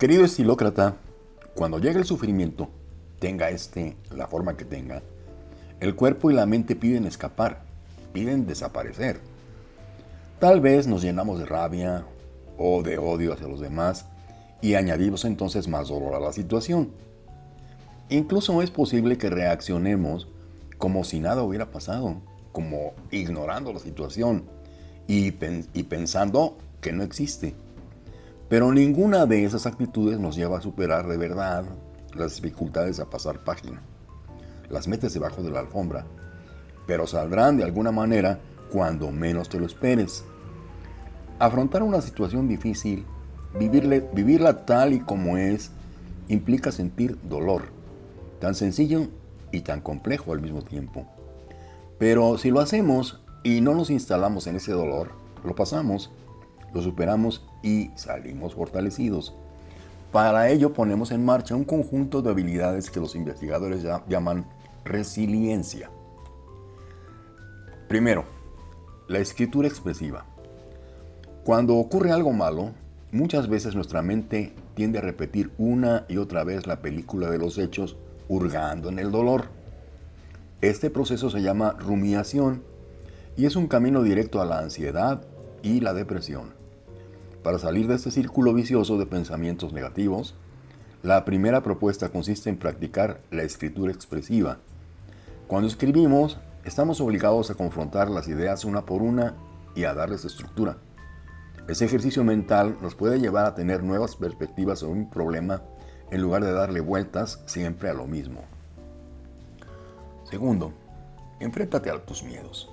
Querido estilócrata, cuando llega el sufrimiento, tenga este la forma que tenga, el cuerpo y la mente piden escapar, piden desaparecer. Tal vez nos llenamos de rabia o de odio hacia los demás y añadimos entonces más dolor a la situación. Incluso es posible que reaccionemos como si nada hubiera pasado, como ignorando la situación y, y pensando que no existe. Pero ninguna de esas actitudes nos lleva a superar de verdad las dificultades a pasar página. Las metes debajo de la alfombra, pero saldrán de alguna manera cuando menos te lo esperes. Afrontar una situación difícil, vivirla tal y como es, implica sentir dolor, tan sencillo y tan complejo al mismo tiempo. Pero si lo hacemos y no nos instalamos en ese dolor, lo pasamos lo superamos y salimos fortalecidos. Para ello ponemos en marcha un conjunto de habilidades que los investigadores llaman resiliencia. Primero, la escritura expresiva. Cuando ocurre algo malo, muchas veces nuestra mente tiende a repetir una y otra vez la película de los hechos, hurgando en el dolor. Este proceso se llama rumiación y es un camino directo a la ansiedad y la depresión. Para salir de este círculo vicioso de pensamientos negativos, la primera propuesta consiste en practicar la escritura expresiva. Cuando escribimos, estamos obligados a confrontar las ideas una por una y a darles estructura. Ese ejercicio mental nos puede llevar a tener nuevas perspectivas sobre un problema en lugar de darle vueltas siempre a lo mismo. Segundo, enfréntate a tus miedos.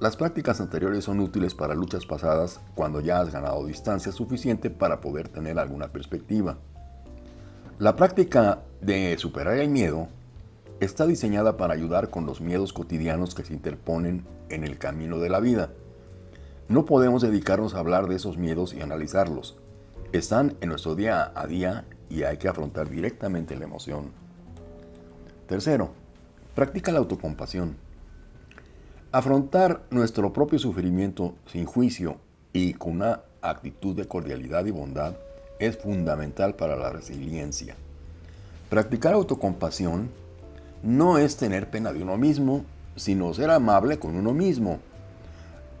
Las prácticas anteriores son útiles para luchas pasadas cuando ya has ganado distancia suficiente para poder tener alguna perspectiva. La práctica de superar el miedo está diseñada para ayudar con los miedos cotidianos que se interponen en el camino de la vida. No podemos dedicarnos a hablar de esos miedos y analizarlos. Están en nuestro día a día y hay que afrontar directamente la emoción. Tercero, practica la autocompasión. Afrontar nuestro propio sufrimiento sin juicio y con una actitud de cordialidad y bondad es fundamental para la resiliencia. Practicar autocompasión no es tener pena de uno mismo, sino ser amable con uno mismo.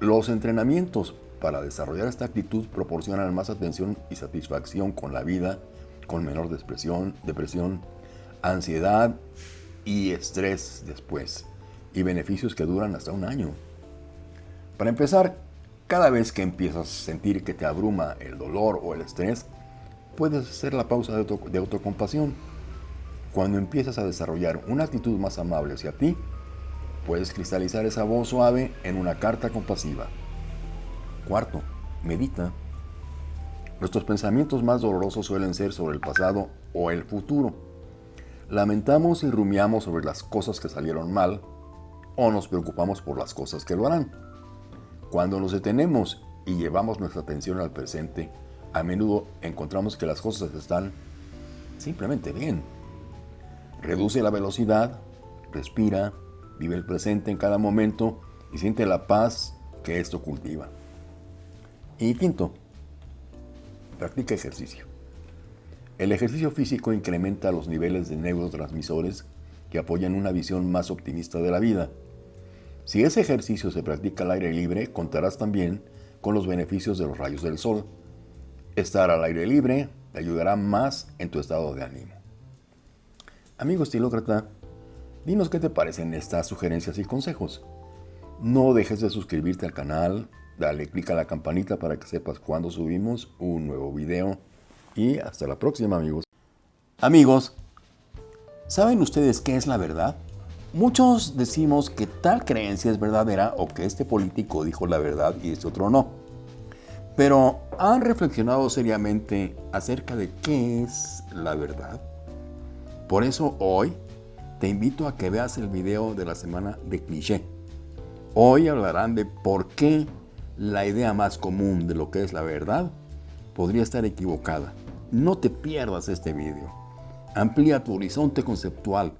Los entrenamientos para desarrollar esta actitud proporcionan más atención y satisfacción con la vida, con menor depresión, ansiedad y estrés después y beneficios que duran hasta un año. Para empezar, cada vez que empiezas a sentir que te abruma el dolor o el estrés, puedes hacer la pausa de, de autocompasión. Cuando empiezas a desarrollar una actitud más amable hacia ti, puedes cristalizar esa voz suave en una carta compasiva. Cuarto, medita. Nuestros pensamientos más dolorosos suelen ser sobre el pasado o el futuro. Lamentamos y rumiamos sobre las cosas que salieron mal o nos preocupamos por las cosas que lo harán. Cuando nos detenemos y llevamos nuestra atención al presente, a menudo encontramos que las cosas están simplemente bien. Reduce la velocidad, respira, vive el presente en cada momento y siente la paz que esto cultiva. Y quinto, practica ejercicio. El ejercicio físico incrementa los niveles de neurotransmisores que apoyan una visión más optimista de la vida si ese ejercicio se practica al aire libre, contarás también con los beneficios de los rayos del sol. Estar al aire libre te ayudará más en tu estado de ánimo. Amigo estilócrata, dinos qué te parecen estas sugerencias y consejos. No dejes de suscribirte al canal, dale clic a la campanita para que sepas cuando subimos un nuevo video y hasta la próxima amigos. Amigos, ¿saben ustedes qué es la verdad? Muchos decimos que tal creencia es verdadera o que este político dijo la verdad y este otro no. Pero ¿han reflexionado seriamente acerca de qué es la verdad? Por eso hoy te invito a que veas el video de la semana de cliché. Hoy hablarán de por qué la idea más común de lo que es la verdad podría estar equivocada. No te pierdas este video. Amplía tu horizonte conceptual